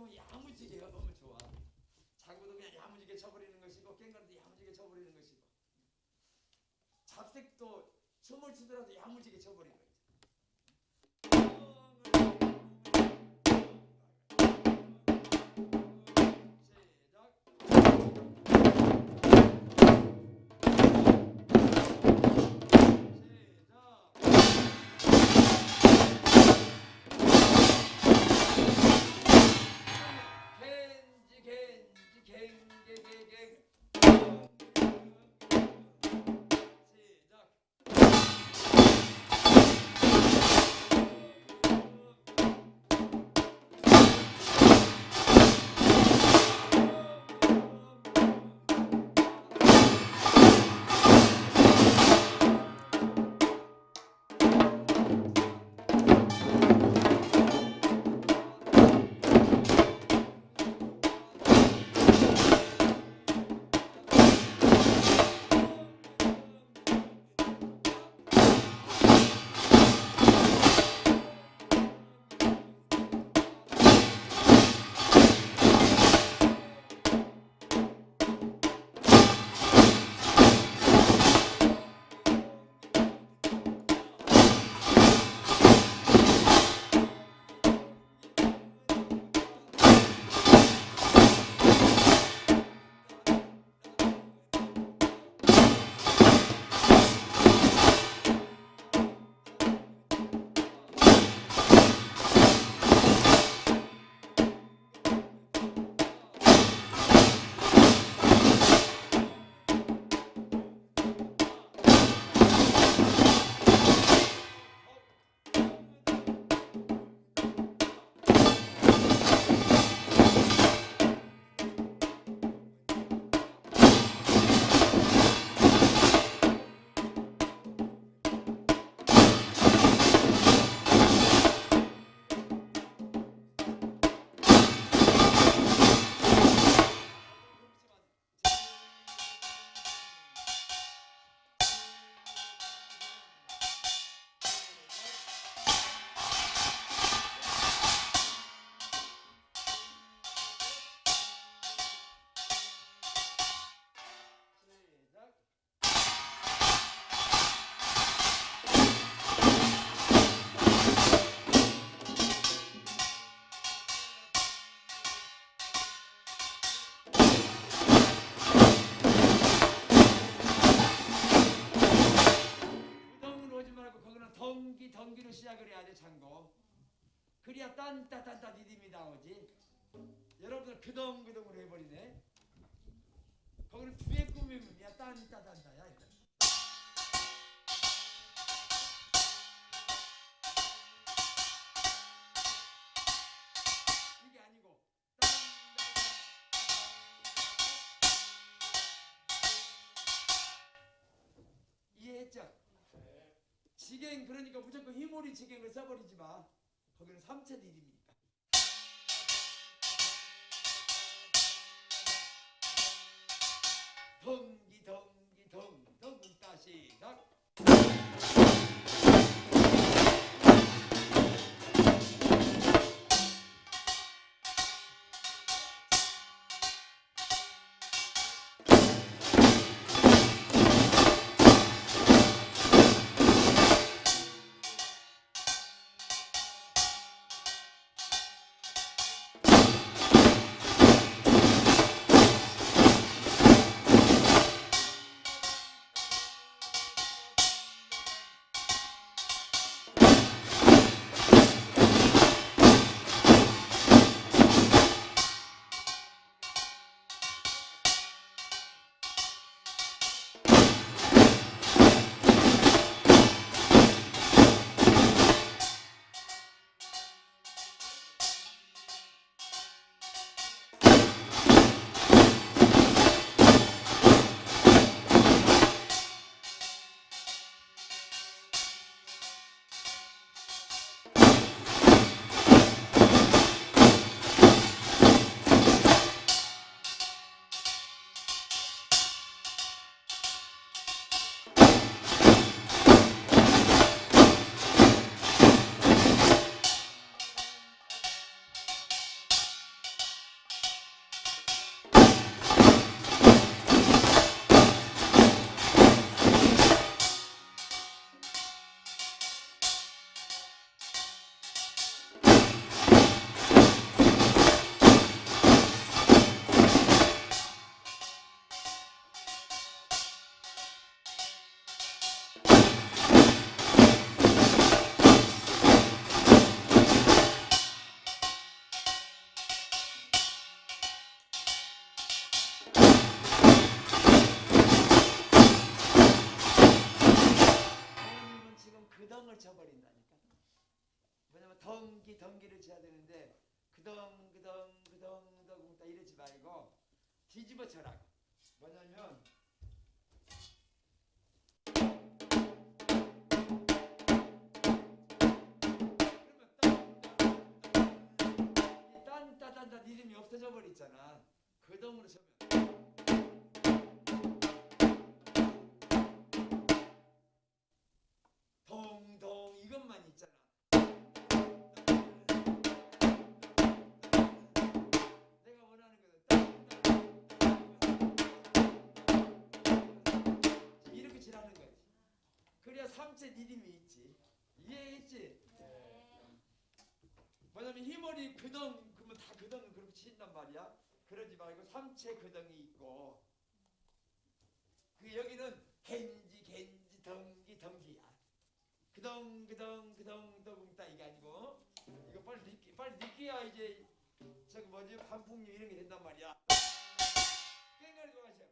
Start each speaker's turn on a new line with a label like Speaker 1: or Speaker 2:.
Speaker 1: 모든 행동은 야무지게 하면 좋아. 그냥 야무지게 쳐버리는 것이고 깽가도 야무지게 쳐버리는 것이고. 잡색도 춤을 추더라도 야무지게 쳐버리는 딴따딴따 리듬이 나오지 여러분들 그덩그덩으로 해버리네 거기는 뒤에 꾸미면 야 딴따딴따야. 이게 아니고 이해했죠? 지갱 그러니까 무조건 휘몰이 지갱을 써버리지 마. 거기는 삼체 리듬이니까. 덩기 덩기 덩덩 다시 시작. 덩을 쳐버린다니까. 왜냐면 덩기 덩기를 쳐야 되는데 그덩 그덩 그덩 그덩 다 이러지 말고 뒤집어 쳐라. 뭐냐면 딴따딴따 리듬이 없어져 버리잖아. 그덩으로 쳐면. 삼체 리듬이 있지. 이해했지? 뭐냐면 희머리 그덩 그러면 다 그덩은 그렇게 친단 말이야. 그러지 말고 삼체 그덩이 있고 그 여기는 겐지 겐지 덩기 덩기야. 그덩 그덩 그덩 덩다 이게 아니고 이거 빨리 느끼 빨리 느끼야 이제 저기 뭐지 반풍류 이런 게 된단 말이야. 깽가리 좋아하셔. 기